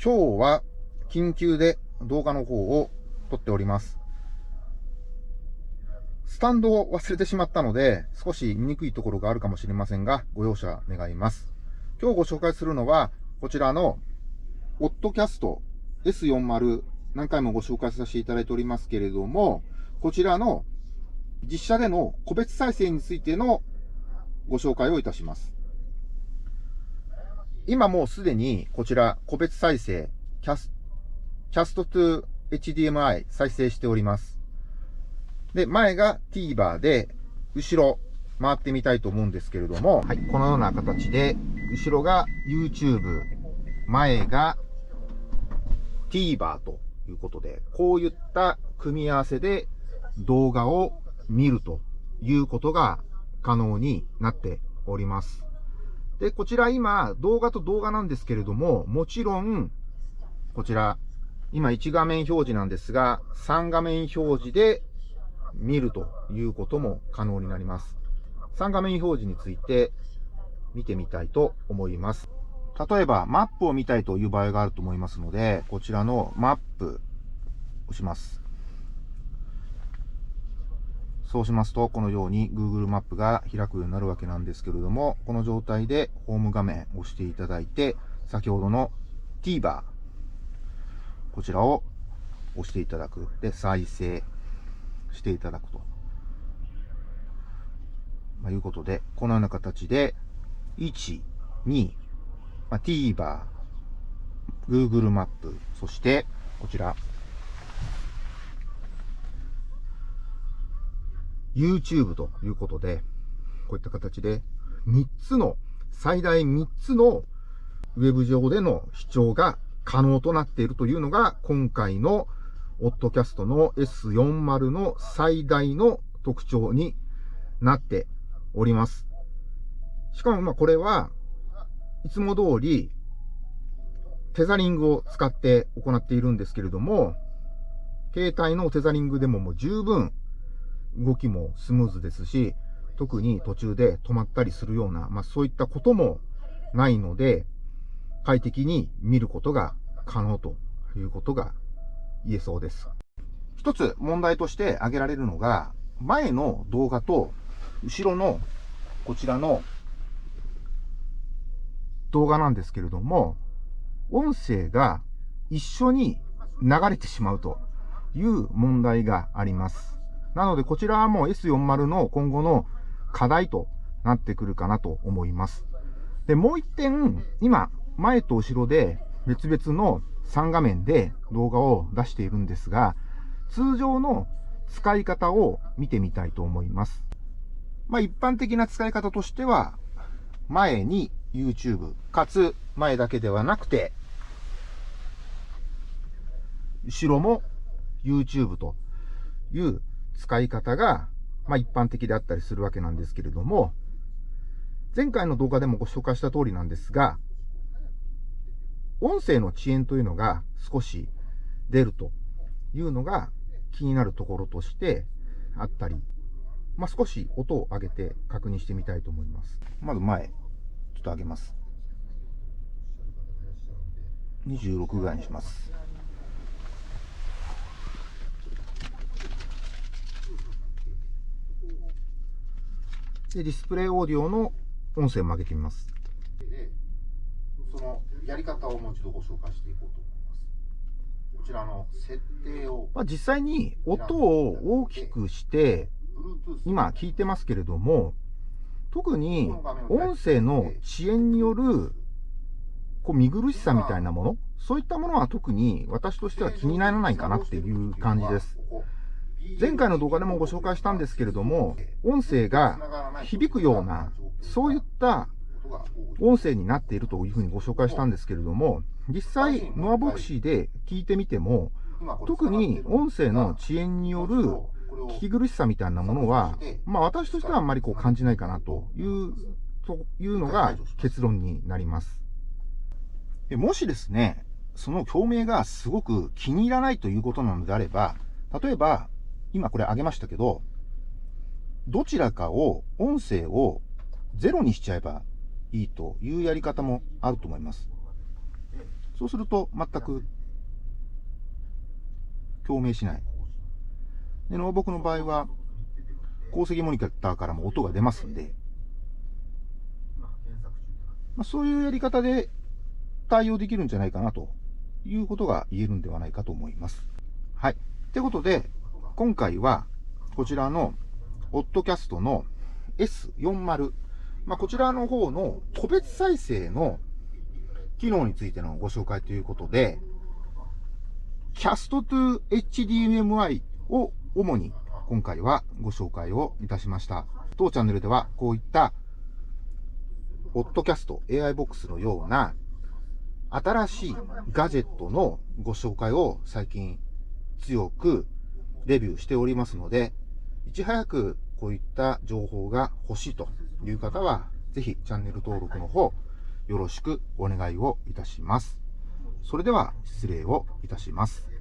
今日は緊急で動画の方を撮っております。スタンドを忘れてしまったので、少し見にくいところがあるかもしれませんが、ご容赦願います。今日ご紹介するのは、こちらの、オッドキャスト S40、何回もご紹介させていただいておりますけれども、こちらの実写での個別再生についてのご紹介をいたします。今もうすでにこちら個別再生、キャスキャスト to HDMI 再生しております。で、前が TVer で、後ろ回ってみたいと思うんですけれども、はい、このような形で、後ろが YouTube、前が TVer ということで、こういった組み合わせで動画を見るということが可能になっております。で、こちら今、動画と動画なんですけれども、もちろん、こちら、今1画面表示なんですが、3画面表示で見るということも可能になります。3画面表示について見てみたいと思います。例えば、マップを見たいという場合があると思いますので、こちらのマップ、押します。そうしますと、このように Google マップが開くようになるわけなんですけれども、この状態でホーム画面を押していただいて、先ほどの TVer、こちらを押していただく。で、再生していただくと。まあ、いうことで、このような形で、1、2、まあ、TVer、Google マップ、そして、こちら、YouTube ということで、こういった形で、3つの、最大3つのウェブ上での視聴が可能となっているというのが、今回のオッドキャストの S40 の最大の特徴になっております。しかもまあこれはいつも通りテザリングを使って行っているんですけれども、携帯のテザリングでももう十分動きもスムーズですし、特に途中で止まったりするような、まあそういったこともないので、快適に見ることが可能ということが言えそうです。一つ問題として挙げられるのが、前の動画と後ろのこちらの動画なんですけれども、音声が一緒に流れてしまうという問題があります。なので、こちらはもう S40 の今後の課題となってくるかなと思います。で、もう一点、今、前と後ろで別々の3画面で動画を出しているんですが、通常の使い方を見てみたいと思います。まあ一般的な使い方としては、前に YouTube、かつ前だけではなくて、後ろも YouTube という使い方が、まあ一般的であったりするわけなんですけれども、前回の動画でもご紹介した通りなんですが、音声の遅延というのが少し出るというのが気になるところとしてあったり、まあ、少し音を上げて確認してみたいと思います。まず前、ちょっと上げます。26ぐらいにします。で、ディスプレイオーディオの音声も上げてみます。そのやり方をもう一度ご紹介していこうと思います。こちらの設定を。まあ、実際に音を大きくして、今聞いてますけれども、特に音声の遅延によるこう見苦しさみたいなもの、そういったものは特に私としては気にならないかなっていう感じです。前回の動画でもご紹介したんですけれども、音声が響くような、そういった音声になっているというふうにご紹介したんですけれども、実際、ノアボクシーで聞いてみても、特に音声の遅延による聞き苦しさみたいなものは、まあ私としてはあんまりこう感じないかなという、というのが結論になります。もしですね、その共鳴がすごく気に入らないということなのであれば、例えば、今これ上げましたけど、どちらかを、音声をゼロにしちゃえばいいというやり方もあると思います。そうすると全く共鳴しない。で、ノーボクの場合は、鉱石モニターからも音が出ますんで、まあ、そういうやり方で対応できるんじゃないかなということが言えるんではないかと思います。はい。ってことで、今回はこちらのオッドキャストの S40、まあ、こちらの方の個別再生の機能についてのご紹介ということで、Cast to HDMI を主に今回はご紹介をいたしました。当チャンネルではこういったオッドキャスト AI ボックスのような新しいガジェットのご紹介を最近強くレビューしておりますので、いち早くこういった情報が欲しいという方は、ぜひチャンネル登録の方、よろしくお願いをいたします。それでは失礼をいたします。